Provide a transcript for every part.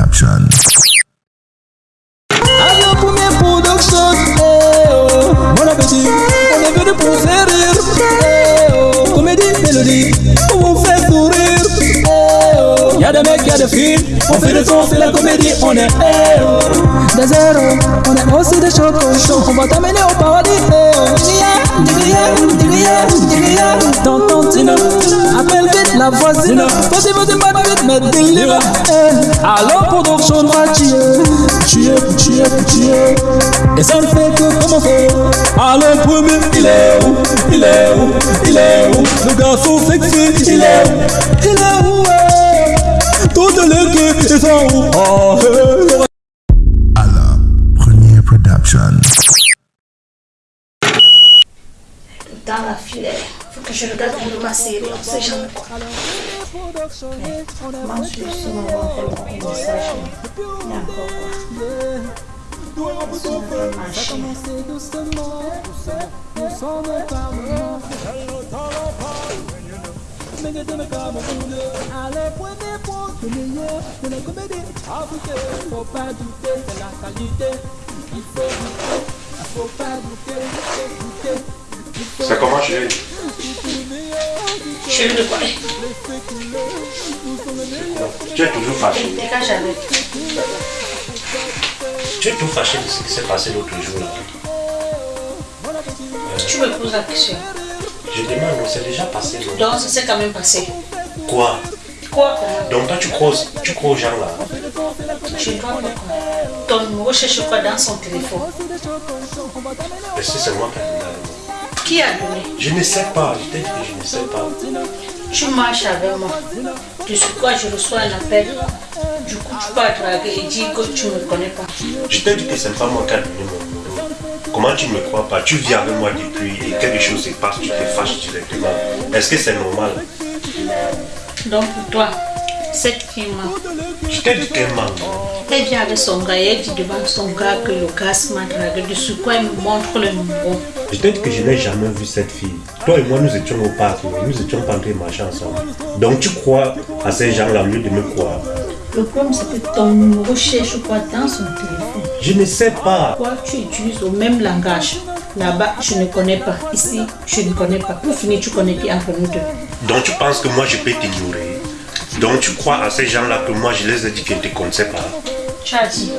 Production. Des mecs, y'a des filles, on fait des sons, c'est la comédie, on est oh, des zéros, on est aussi des chocos, on va t'amener au paradis, Diria, Diria, tonton Tina, appelle vite la voisine, vas-y, vas-y, pas vite, mais délire, eh, alors production, va tuer, tuer, tuer, tuer, et ça ne fait que commencer, alors premier, il est où, il est où, il est où, le garçon sexy, il est où, il est où, toute l'équipe, ils sont où, eh, Allah Premier Production. dans la filaire. Faut que je regarde pour ma série, on sait jamais quoi. Mais, moi, je suis sur mon encore un message. Il y a encore quoi. Ça va marcher. Ça comment chérie Chérie de quoi Tu es toujours fâché. Tu es tout fâché de ce qui s'est passé l'autre jour. là. Tu me poses la question. Je demande, non, c'est déjà passé. non? Ça s'est quand même passé. Quoi? Donc toi tu crois, tu crois aux gens là Je ne vois pas quoi. Ton numéro cherche quoi dans son téléphone Est-ce que c'est moi qui ai donné la- Qui a donné? Je ne sais pas, je t'ai dit que je ne sais pas. Tu marches avec moi. De ce quoi je reçois un appel. Du coup, tu peux draguer et dire que tu ne me connais pas. Je t'ai dit que c'est pas moi qui ai donné mon. Comment tu ne me crois pas? Tu vis avec moi depuis et quelque chose se passe, tu te fâches directement. Est-ce que c'est normal? Donc, pour toi, cette fille-là, Je t'ai dit qu'elle ment. elle vient avec son gars et elle dit devant son gars que le gars m'a dragué. De ce quoi elle me montre le numéro. Je t'ai dit que je n'ai jamais vu cette fille. Toi et moi, nous étions au parc, nous étions pas en train de marcher ensemble. Donc tu crois à ces gens-là au lieu de me croire. Le problème, c'est que ton numéro cherche quoi dans son téléphone. Je ne sais pas. Pourquoi tu utilises le même langage? Là-bas, je ne connais pas. Ici, je ne connais pas. Pour finir, tu connais qui entre nous deux. Donc tu penses que moi je peux t'ignorer. Donc tu crois à ces gens-là que moi je les ai dit que je ne te connaissais pas? Tu as dit.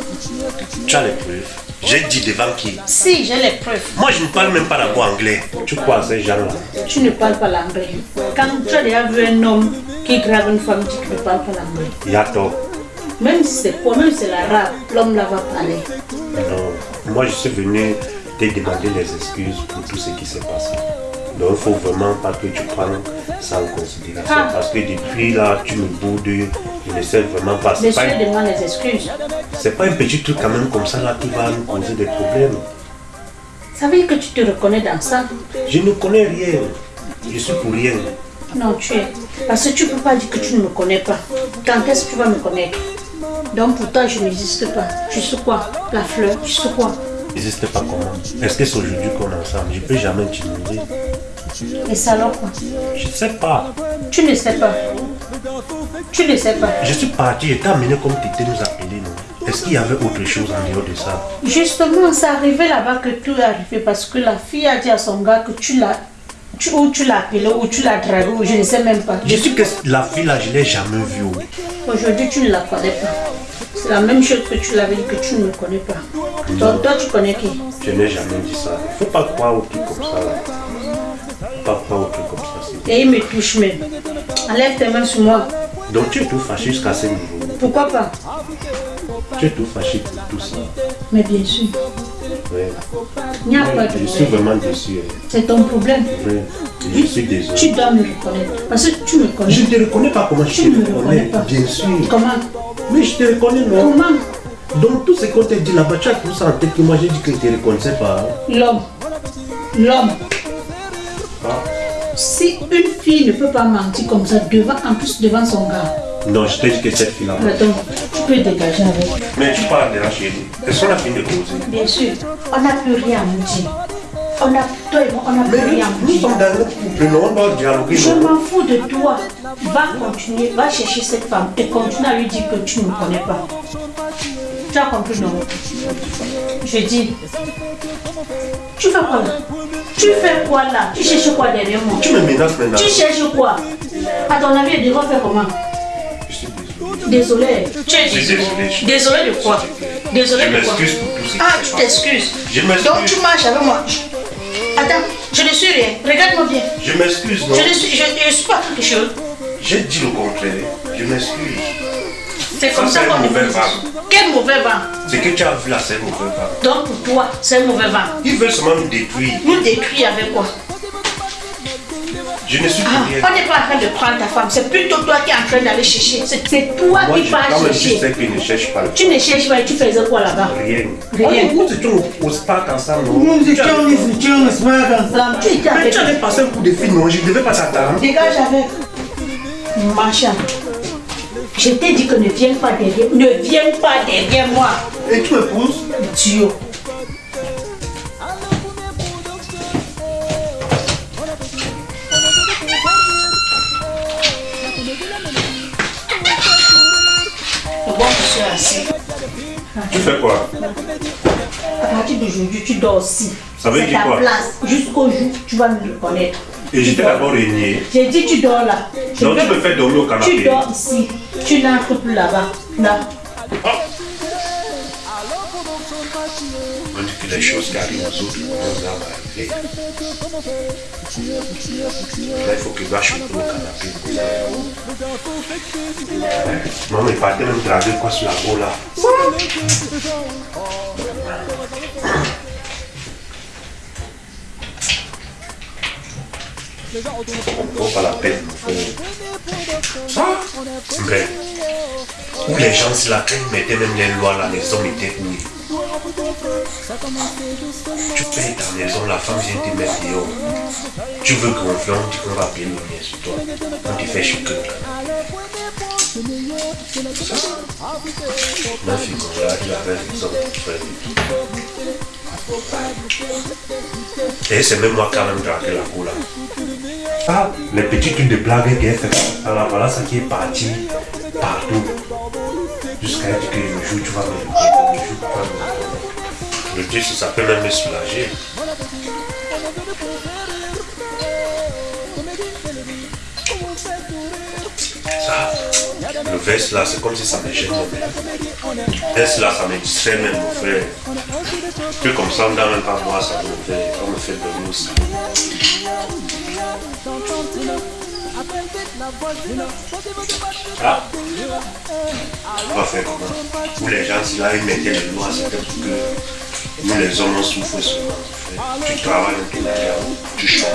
Tu as les preuves. J'ai dit devant qui? Si, j'ai les preuves. Moi je ne parle même pas d'abord anglais. Tu crois à ces gens-là? Tu ne parles pas l'anglais. Quand tu as déjà vu un homme qui grave une femme, tu ne parles pas l'anglais. Il y a tort. Même si c'est quoi, même si c'est l'arabe, l'homme là va parler. Non. Moi je suis venu te demander les excuses pour tout ce qui s'est passé. Donc il faut vraiment pas que tu prennes ça en considération. Ah. Parce que depuis là, tu me boudes. Je ne sais vraiment pas. Monsieur pas, un- demande les excuses. c'est pas un petit truc quand même comme ça là qui va nous causer des problèmes. Ça veut dire que tu te reconnais dans ça? Je ne connais rien. Je suis pour rien. Non, tu es. Parce que tu ne peux pas dire que tu ne me connais pas. Quand est-ce que tu vas me connaître? Donc pour toi, je n'existe pas. Je suis quoi? La fleur, je suis quoi? N'existe pas comment. Est-ce que c'est aujourd'hui qu'on est ensemble? Je ne peux jamais t'ignorer. Et ça alors quoi Je ne sais pas. Tu ne sais pas. Tu ne sais pas. Je suis parti, je t'ai amené comme tu étais nous appeler, non? Est-ce qu'il y avait autre chose en dehors de ça? Justement, c'est arrivé là-bas que tout est arrivé parce que la fille a dit à son gars que tu l'as. Tu, ou tu l'as appelé, ou tu l'as dragué, ou je ne sais même pas. Je suis que la fille là, je ne l'ai jamais vue. Aujourd'hui, tu ne la connais pas. La même chose que tu l'avais dit que tu ne me connais pas. Donc, toi, tu connais qui? Je n'ai jamais dit ça. Il ne faut pas croire au truc comme ça. Là. pas croire au truc comme ça. Et il me touche même. Enlève tes mains sur moi. Donc tu es tout fâché jusqu'à ce niveau. Pourquoi pas? Tu es tout fâché pour tout ça. Mais bien sûr, Ouais. il n'y a pas de Je suis vraiment déçu. hein. C'est ton problème. Ouais. Je suis désolé. Tu dois me reconnaître. Parce que tu me connais. Je ne te reconnais pas comment je Tu te ne me reconnais reconnais. pas. Bien sûr. Comment? Mais je te reconnais, non? Comment? Donc tout ce qu'on t'a dit là-bas, tu as tout ça en tête que moi j'ai dit que je ne te reconnaissais pas. L'homme. L'homme. Ah. Si une fille ne peut pas mentir comme ça, devant, en plus devant son gars, Non, je t'ai dit que cette fille-là. attends, tu peux dégager avec. Mais tu parles de la chérie. Est-ce qu'on a fini de causer Bien sûr, on n'a plus rien à nous dire. On a, toi et moi, on a plus rien. nous sommes dans notre couple, non, on doit dialoguer. Je m'en fous de toi. Va continuer, va chercher cette femme et continue à lui dire que tu ne me connais pas. Tu as compris, non? Je dis. Tu fais quoi là? Tu fais quoi là? Tu cherches quoi derrière moi? Tu me menaces maintenant. Tu cherches quoi? À ton avis, elle devrait faire comment? Désolé. Désolé. Tu es Je suis désolé. désolé. De quoi? Désolé Je de quoi? m'excuse pour tout ce qui Ah, tu t'excuses. Je m'excuse. Donc tu marches avec moi. Attends, je ne suis rien. Regarde-moi bien. Je m'excuse, non? Je ne suis, je, je suis pas quelque chose. J'ai dit le contraire. Je m'excuse. C'est comme Ça, ça c'est un qu'on mauvais vent. Quel mauvais vent? Ce que tu as vu là, c'est un mauvais vent. Donc pour toi, c'est un mauvais vent. Ils veulent seulement nous détruire. Nous détruire avec quoi? Je ne suis ah, plus rien. On n'est pas en train de prendre ta femme, c'est plutôt toi qui es en train d'aller chercher. C'est toi Moi, qui je chercher. sais ne cherchent pas Tu ne cherches pas et tu faisais quoi là-bas? Rien. Rien. Ah, Nous étions au, au spa ensemble, Nous étions nous étions au smack ensemble. Tu étais Mais tu avais passé un coup de fil, non? Je ne devais pas t'attendre. Dégage avec. Machin. Je t'ai dit que ne viens pas derrière. Ne viens pas derrière moi. Et tu me pousses Dieu. Bon, assis. Tu fais quoi? À partir d'aujourd'hui, tu dors aussi. Ça veut dire quoi? place. Jusqu'au jour où tu vas me reconnaître. Et j'étais Tu d'abord régné. J'ai dit tu dors là. Je Donc tu me fais dormir au Tu canapé. dors ici. Tu n'entres plus là-bas. Là. On dit les choses arrivent aux autres, nous va arriver. Là, il faut que je va chauffer au canapé. Maman, il partait même draguer quoi sur la peau là. Faut pas la peine. Ça? Mais, où les gens, là, quand ils mettaient même les lois là, les hommes étaient où tu payes ta maison, la femme vient te mettre dehors. Tu veux qu'on vienne, qu'on va payer le sur toi. On te fait choquer. Ma fille, comme là, il avait raison. Et c'est même moi qui même dragué la cour là. Ah, les petits trucs de blague qu'elle fait. Alors voilà ça qui est parti partout. Jusqu'à dire que le jour tu vas me le jour le dire, ça peut même me soulager. Ça, le veste là, c'est comme si ça me gêne même. Veste là, ça me distrait même, mon frère? Puis comme ça, dans même pas moi, ça me fait, ça me fait de aussi. Ah, va faire comment Où les gens, si là, ils mettaient les lois, c'était pour que nous, les hommes, on souffre souvent. Tu travailles peu derrière, tu chantes.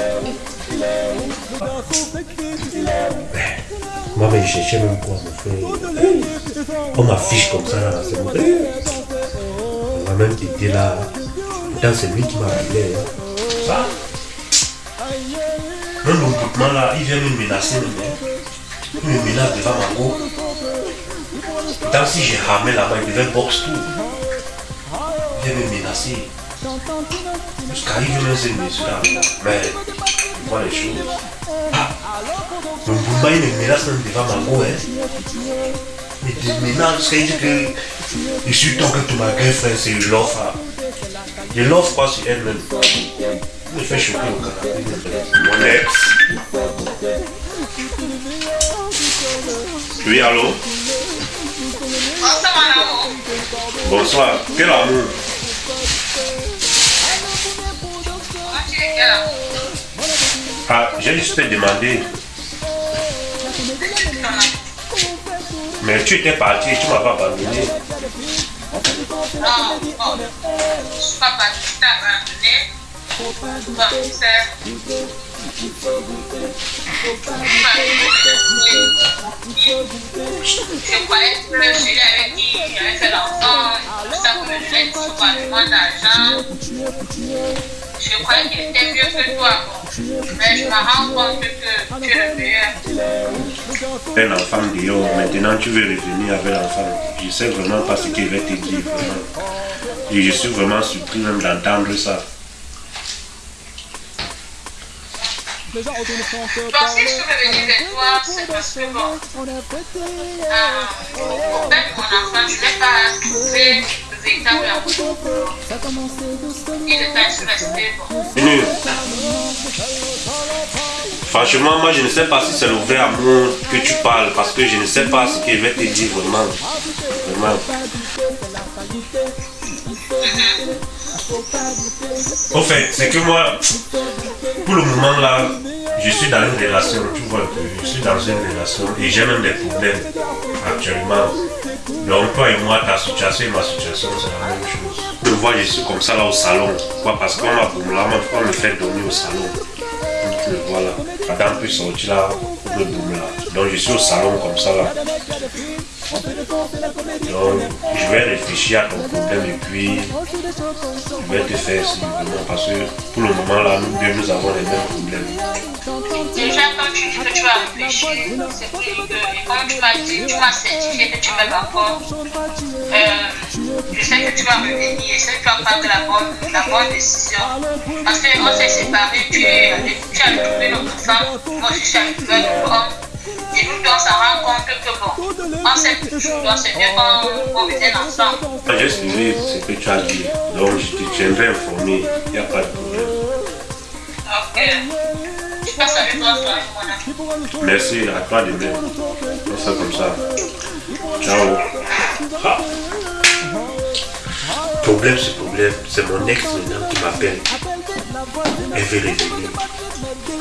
Moi, mais je cherchais même quoi, mon frère. On m'affiche comme ça, là, c'est bon. On va même t'aider là. Pourtant, c'est lui qui m'a appelé. hein. Ça? Le groupement là, il vient me menacer. hein. Il me menace devant ma go. Pourtant, si j'ai ramé là-bas, il devait box tout. Il vient me menacer. Jusqu'à il même se mesurer. Mais, il voit les choses. Ah, le Boumba, il me menace même devant ma go. Hein. Il te menace jusqu'à il dit que je suis ton que tu ma girlfriend, c'est une l'offre. Je l'offre pas sur elle-même. Il fait canapé. Mon ex. Oui, allô? Bonsoir, mon amour. Bonsoir. Quel amour tu Ah, j'ai juste te demandé. Mais tu étais parti, tu m'as pas abandonné. Non, bon. Je suis pas partie, je t'ai abandonné. Je croyais que je lui avais dit qu'il avait fait l'enfant, ça pour me donner suffisamment d'argent. Je croyais qu'il était mieux que toi, mais je me rends compte que tu es le meilleur. Un enfant dehors, maintenant tu veux revenir avec l'enfant. Je sais vraiment pas ce qu'il va te dire. Vraiment. Et je suis vraiment surpris même d'entendre ça. Bon, si je peux venir vers toi, c'est parce que bon, de mon enfant, je n'ai pas trouvé le véritable amour. Il est resté bon. Venu. Franchement, moi je ne sais pas si c'est le vrai amour que tu parles parce que je ne sais pas ce qu'il va te dire vraiment. Vraiment. Au fait, c'est que moi, pour le moment là, je suis dans une relation, tu vois je suis dans une relation et j'ai même des problèmes actuellement. Donc toi et moi, ta situation et ma situation, c'est la même chose. Je vois, je suis comme ça là au salon. Pourquoi? Parce qu'on m'a on me fait dormir au salon. Tu le vois là. Madame peut sortir là, le boum là. Donc je suis au salon comme ça là. Donc je vais réfléchir à ton problème et puis je vais te faire simplement parce que pour le moment là, nous deux nous avons les mêmes problèmes. Déjà, quand tu dis que tu vas réfléchir, c'est pour que, et comme tu m'as dit, tu m'as certifié que tu m'aimes encore, euh, je sais que tu vas revenir et sais que tu vas prendre la bonne, la bonne décision. Parce qu'on s'est séparés, tu, es allé- tu as trouvé notre femme, moi je suis allée trouver notre homme. Et nous deux, on s'en rend compte que bon, on s'aime toujours, c'est qu'on qu'on revienne ensemble. J'ai suivi ce que tu as dit, donc je te tiendrai informé, il n'y a pas de problème. Ok. Je passe avec toi, toi mon ami. Merci à toi de même. On fait comme ça. Ciao. Ah. Problème, c'est problème. C'est mon ex maintenant qui m'appelle. Revenir.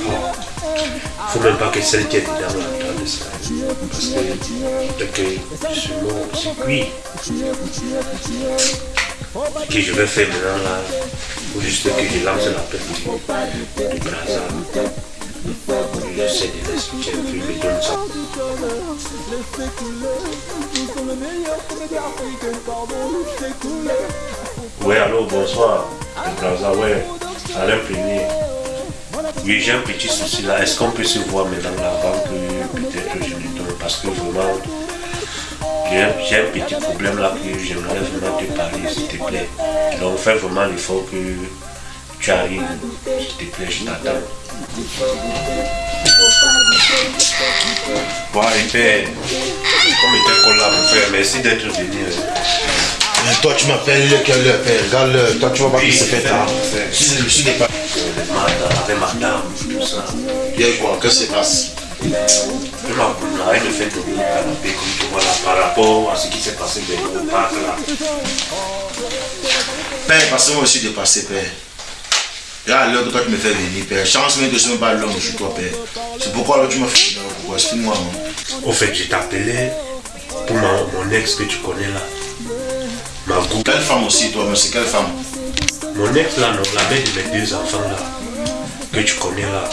Oh. Faut même pas que celle qui est dedans entende ça. Parce que dès que je suis mort, c'est cuit. Ce que je vais faire maintenant là, faut juste que je lance l'appel du, du Brazza. J'essaie de l'expliquer un peu, il me donne ça. Ouais, allô, bonsoir. Le Brazza, ouais. Alain Premier. Oui, j'ai un petit souci là. Est-ce qu'on peut se voir maintenant là avant que peut-être je lui donne? Parce que vraiment, j'ai un, petit problème là que j'aimerais vraiment te parler, s'il te plaît. Donc, fais vraiment l'effort que tu arrives. S'il te plaît, je t'attends. Ouais, et père, comme était collé là, mon frère, merci d'être venu. Hein. Euh, Toi, tu m'appelles quelle heure, père Regarde l'heure. Toi, tu vois pas Oui, que c'est fait tard. fait. Je suis- je suis dépassé. Madame, avec madame, tout ça. Il y a quoi Qu'est-ce qui se passe Je m'arrête de faire dormir au canapé comme tu vois là par rapport à ce qui s'est passé dans le parc là. Père, parce que moi aussi dépassé, père. Regarde l'heure que toi tu me fais venir, père. Chance même que je ne pas l'homme chez toi, père. C'est pourquoi alors tu m'as fait venir. Pourquoi? Explique-moi. non Au fait, je t'appelais pour ma- mon ex que tu connais là. Quelle femme aussi, toi, mais c'est quelle femme? Mon ex là, non, la mère de mes deux enfants là, que tu connais là.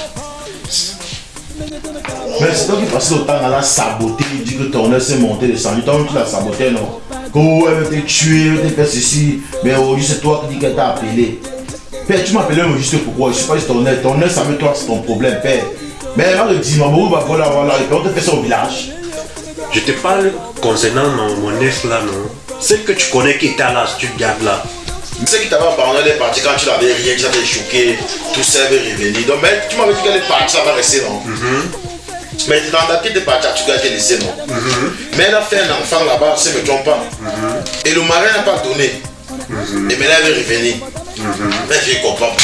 Mais c'est toi qui passais le temps à la saboter, il dit que ton ex s'est monté, descendu. Toi, tu l'as saboté, non? Que oh, elle veut te tuer, elle veut te faire ceci. Mais aujourd'hui, c'est toi qui dis qu'elle t'a appelé. Père, tu m'appelais mais juste pourquoi Je sais pas si ton ex, ton ex avec toi, c'est ton problème, père. Mais elle va le dire, maman, bah voilà, voilà, et puis on te fait ça au village. Je te parle concernant mon, mon ex là, non. Celle que tu connais qui était à la studio là. C'est qui t'avait abandonné, elle est partie quand tu l'avais rien, tu l'avais choqué, tout ça avait revenir. Donc, mais tu m'avais dit qu'elle est partie, ça va rester, non? Mais dans ta tête, t'es partie, tu te laisser, non? Mais elle a fait un enfant là-bas, si je ne me trompe pas. Et le mari n'a pas donné. Et maintenant, elle veut revenir. Mais je comprends pas.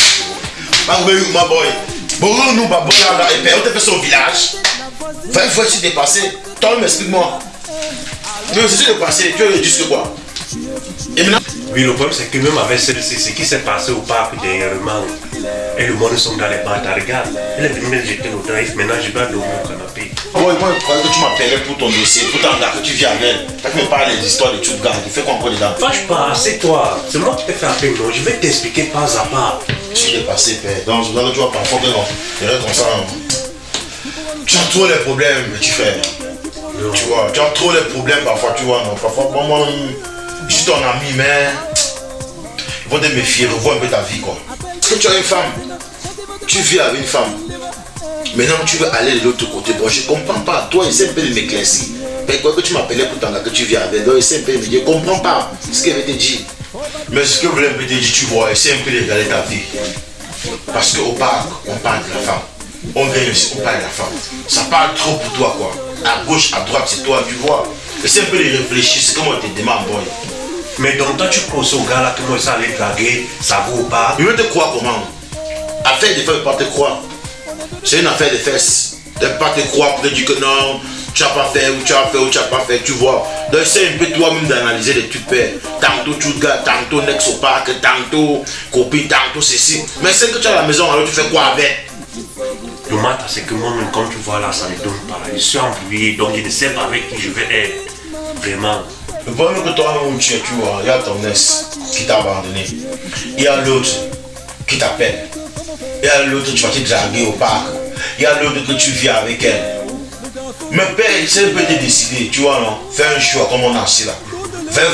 Ma boy, ma boy. Bon, nous, bah, bon, là, là, et puis on te fait au village. 20 fois, tu t'es passé. Toi, explique-moi. Mais c'est ce dépassé, tu veux dire ce quoi? Et maintenant, Oui, le problème c'est que même avec celle-ci, ce qui s'est passé au parc dernièrement, et le monde sont dans les bâtards, regarde, elle est venue me jeter au drive, maintenant je dois dormir au canapé. Moi, moi, je croyais que tu m'appelais pour ton dossier, pour ton gars que tu viens avec. T'as que me parler des histoires de tout gars, tu fais quoi encore dedans? Fâche pas, c'est toi, c'est moi qui t'ai fait appeler, non, je vais t'expliquer pas à pas. Je suis dépassé, père. Donc, je vois que tu vois parfois que non. Il comme ça. hein. Tu as trop les problèmes, mais tu fais. Non. Tu vois, tu as trop les problèmes parfois, tu vois. Non, parfois, moi, je suis ton ami, mais. Il faut te méfier, revois un peu ta vie, quoi. Que tu as une femme. Tu vis avec une femme. Maintenant, tu veux aller de l'autre côté. Bon, je comprends pas. Toi, essaie un peu de m'éclaircir. Mais quoi que tu m'appelais pour t'en que tu viens avec. Donc, essaie un peu de je comprends pas ce qu'elle veut te dire. Mais ce que voulait me dire, tu vois, essaie un peu de regarder ta vie. Parce qu'au parc, on parle de la femme. on gagne aussi, on parle à la femme. Ça parle trop pour toi, quoi. À gauche, à droite, c'est toi, tu vois. Essaie un peu de réfléchir, c'est comment on te demande, boy. Mais donc toi tu crois au gars là que moi ça allait draguer, ça vaut pas. Il veut te croire comment? Affaire de faire, pas te croire. C'est une affaire de fesses. De pas te croire pour te dire que non, tu n'as pas fait, ou tu as fait, ou tu n'as pas fait, tu vois. Donc c'est un peu toi-même d'analyser les tu. Tantôt tu gars, tantôt nex parc, tantôt copine, tantôt ceci. Mais c'est que tu as la maison, alors tu fais quoi avec? Le matin c'est que moi-même comme tu vois là, ça ne donne pas. Je suis embrouillé, donc je ne sais pas avec qui je vais être. Vraiment. Le problème que toi-même où tu es, tu vois, il y a ton ex qui t'a abandonné. Il y a l'autre qui t'appelle. Il y a l'autre, tu vas te draguer au parc. Il y a l'autre que tu vis avec elle. Mais père, c'est un peu te décider, tu vois, non? Fais un choix comme on a ici là. Fais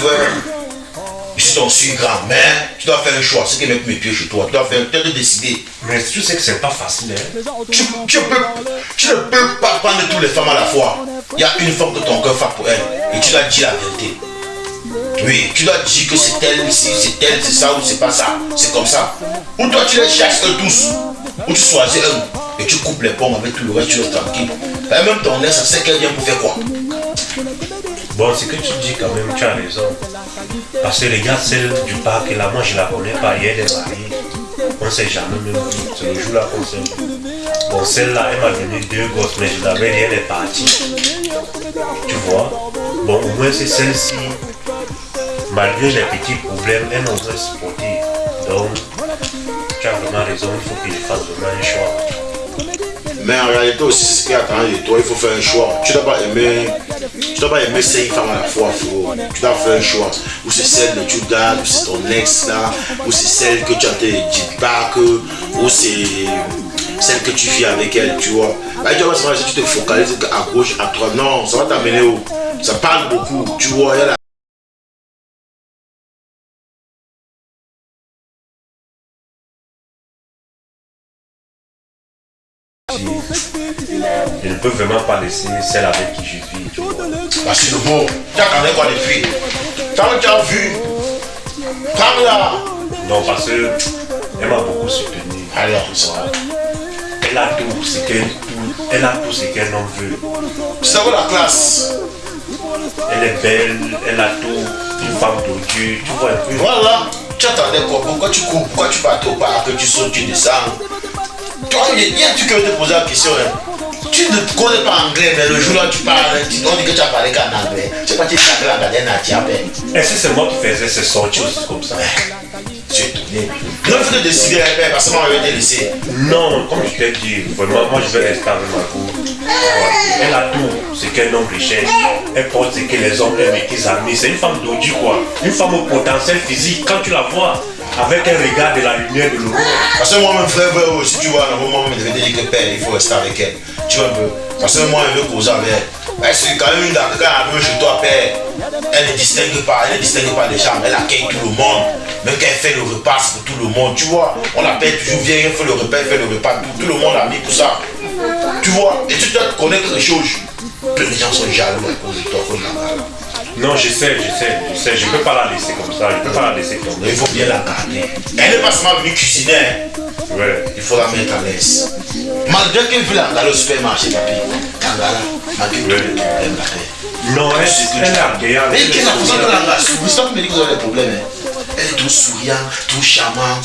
vrai. Je suis ton suivi grand, mais tu dois faire un choix. C'est qui met mes pieds chez toi. Tu dois faire, tu dois décider. Mais tu sais que c'est pas facile, hein. Tu, peux, tu ne peux pas prendre toutes les femmes à la fois. Il y a une femme que ton cœur fait pour elle. Et tu dois dire la vérité. Oui, tu dois dire que c'est elle ici, c'est elle, c'est ça ou c'est pas ça. C'est comme ça. Ou toi tu les cherches eux tous. Ou tu choisis un. Et tu coupes les pommes avec tout le reste, tu restes tranquille. Et même ton ex, ça sait qu'elle vient pour faire quoi? Bon, ce que tu dis quand même, tu as raison. Parce que les gars, celle du parc là, moi je la connais pas, elle est mariée. On ne s'est jamais même vu. C'est le jour là qu'on. Bon, celle-là, elle m'a donné deux gosses, mais je l'avais dit, elle est partie. Tu vois? Bon, au moins c'est celle-ci. Malgré les petits problèmes, elle nous a supporté. Donc, tu as vraiment raison, il faut qu'il fasse vraiment un choix. Mais en réalité aussi, c'est ce qui attend de toi, il faut faire un choix. Tu ne dois pas aimer, tu dois pas aimer cinq femmes à la fois, frérot. Tu dois faire un choix. Ou c'est celle que tu gardes, ou c'est ton ex là, ou c'est celle que tu as te dit pas ou c'est celle que tu vis avec elle, tu vois. Là, tu vois, si tu te focalises à gauche, à droite, non, ça va t'amener où? Ça parle beaucoup, tu vois. Je ne peux vraiment pas laisser celle avec qui je vis. tu vois. Parce que le beau, tu attendais quoi depuis Quand tu as vu, prends-la. Non, parce que elle m'a beaucoup soutenu. Allez. Elle a tout ce qu'elle tout, elle a tout ce homme veut. Ça va la classe? Elle est belle, elle a tout, une femme de Dieu, tu vois un peu. Voilà. Tu attendais quoi? Pourquoi tu cours? Pourquoi tu partais au parc? Tu sautes, tu descends? Toi, il y a un truc que je te poser la question. Hein. Tu ne connais pas anglais, mais le jour là tu parles, tu, dit que tu as parlé qu'en anglais. Tu sais pas, tu es anglais en gardien à. Est-ce que c'est moi qui faisais ces sorties aussi comme ça Tu es étonné. Non, il faut te décider, hein, parce que moi, je vais te laisser. Non, comme je t'ai dit, vraiment, moi je vais rester avec ma go. Elle a tout ce qu'un homme recherche. Elle porte ce que les hommes aiment et qu'ils admirent. C'est une femme d'aujourd'hui, quoi. Une femme au potentiel physique. Quand tu la vois, avec un regard de la lumière de l'aurore. Parce que moi, mon frère, aussi, tu vois, à un moment, je vais te dire que père, il faut rester avec elle. Tu vois un peu. Parce que moi, je veux causer avec elle. Mais c'est quand même quand elle vient chez toi, père, elle ne distingue pas, elle ne distingue pas des gens, elle accueille tout le monde. Même quand elle fait le repas, pour tout le monde, tu vois. On l'appelle toujours, viens, elle fait le repas, elle fait le repas, tout, le monde a mis pour ça. Tu vois, et tu dois connaître les choses. Peu de gens sont jaloux à cause de toi, comme là. Non, je sais, je sais, je sais. Je ne peux pas la laisser comme ça. Je ne peux pas la laisser comme Mais il faut bien la garder. Elle n'est pas seulement venue cuisiner, hein. ça. Ouais. il faut la mettre à l'aise. Malgré qu'elle veut la aller au supermarché, papi. Kangala, malgré tout, elle la paix. Non, elle, est agréable. Mais qu'est-ce que vous avez là me dis que vous avez des problèmes. hein. Elle est tout souriant, tout charmant.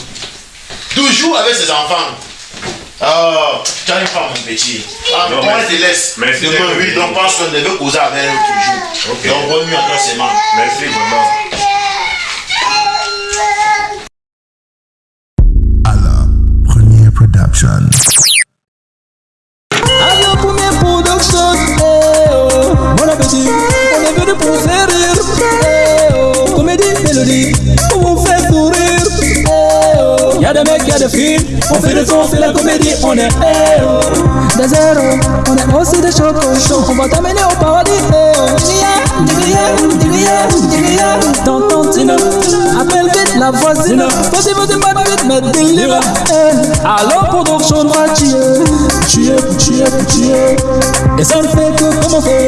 Toujours avec ses enfants. Oh, tu as une femme, mon petit. Ah, Non, merci. elle te laisse Merci Demain, oui, donc pense qu'on devait causer avec elle toujours. Ok. Donc, bonne nuit à toi, c'est mal. Merci vraiment. Allah Premier Production. Y'a des mecs, y'a des filles, on fait des sons, c'est la comédie, on est eh oh. Des zéros, on est aussi des chocos, on va t'amener au paradis, eh. Digria, tonton Tina, appelle vite la voisine, vas-y, vas-y, pas vite, mais délire, eh. Alors production va tuer, tuer, tuer, tuer, et ça ne fait que commencer.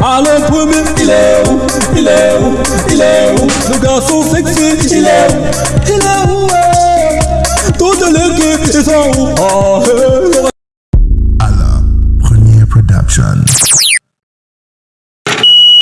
Alors premier, il est où, il est où, il est où, le garçon sexy, il est où, il est où, de première production.